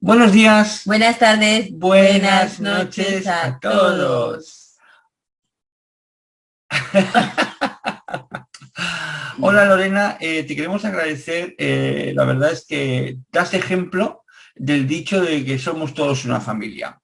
Buenos días. Buenas tardes. Buenas, noches, a todos. Hola Lorena, eh, te queremos agradecer, eh, la verdad es que das ejemplo del dicho de que somos todos una familia.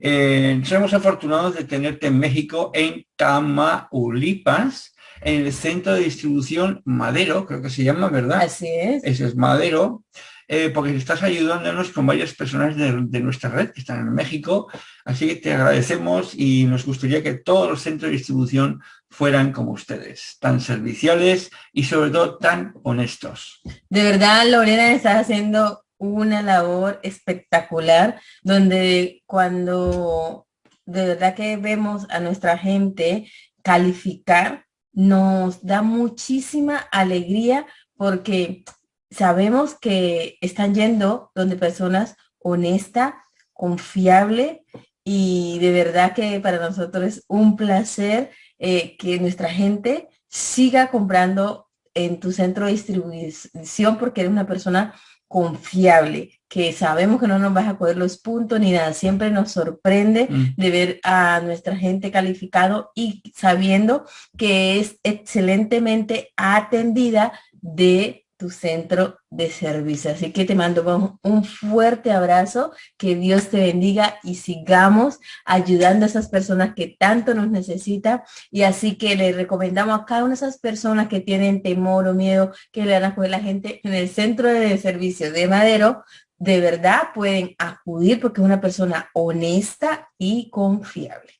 Eh, somos afortunados de tenerte en México, en Tamaulipas, en el centro de distribución Madero, creo que se llama, ¿verdad? Así es. Ese es Madero. Eh, porque estás ayudándonos con varias personas de, nuestra red que están en México, así que te agradecemos y nos gustaría que todos los centros de distribución fueran como ustedes, tan serviciales y sobre todo tan honestos. De verdad, Lorena, estás haciendo una labor espectacular, donde cuando de verdad que vemos a nuestra gente calificar, nos da muchísima alegría porque sabemos que están yendo donde personas honestas, confiable y de verdad que para nosotros es un placer eh, que nuestra gente siga comprando en tu centro de distribución porque eres una persona confiable, que sabemos que no nos vas a coger los puntos ni nada. Siempre nos sorprende mm. de ver a nuestra gente calificado y sabiendo que es excelentemente atendida de tu centro de servicio. Así que te mando un fuerte abrazo, que Dios te bendiga y sigamos ayudando a esas personas que tanto nos necesitan. Y así que le recomendamos a cada una de esas personas que tienen temor o miedo que le van a coger la gente en el centro de servicio de Madero, de verdad pueden acudir porque es una persona honesta y confiable.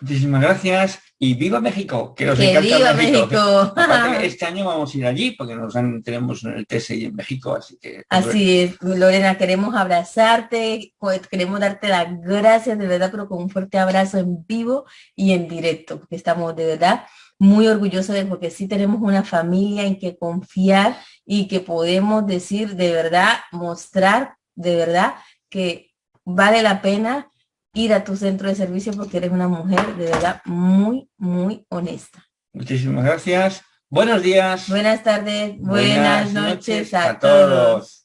Muchísimas gracias y viva México, que nos encanta México. este año vamos a ir allí porque nos tenemos el TSI en México, así que... Así es, Lorena, queremos abrazarte, queremos darte las gracias de verdad, pero con un fuerte abrazo en vivo y en directo, porque estamos de verdad muy orgullosos de porque sí tenemos una familia en que confiar y que podemos decir de verdad, mostrar de verdad que vale la pena ir a tu centro de servicio porque eres una mujer de verdad muy, muy honesta. Muchísimas gracias. Buenos días. Buenas tardes. Buenas, noches, a, todos.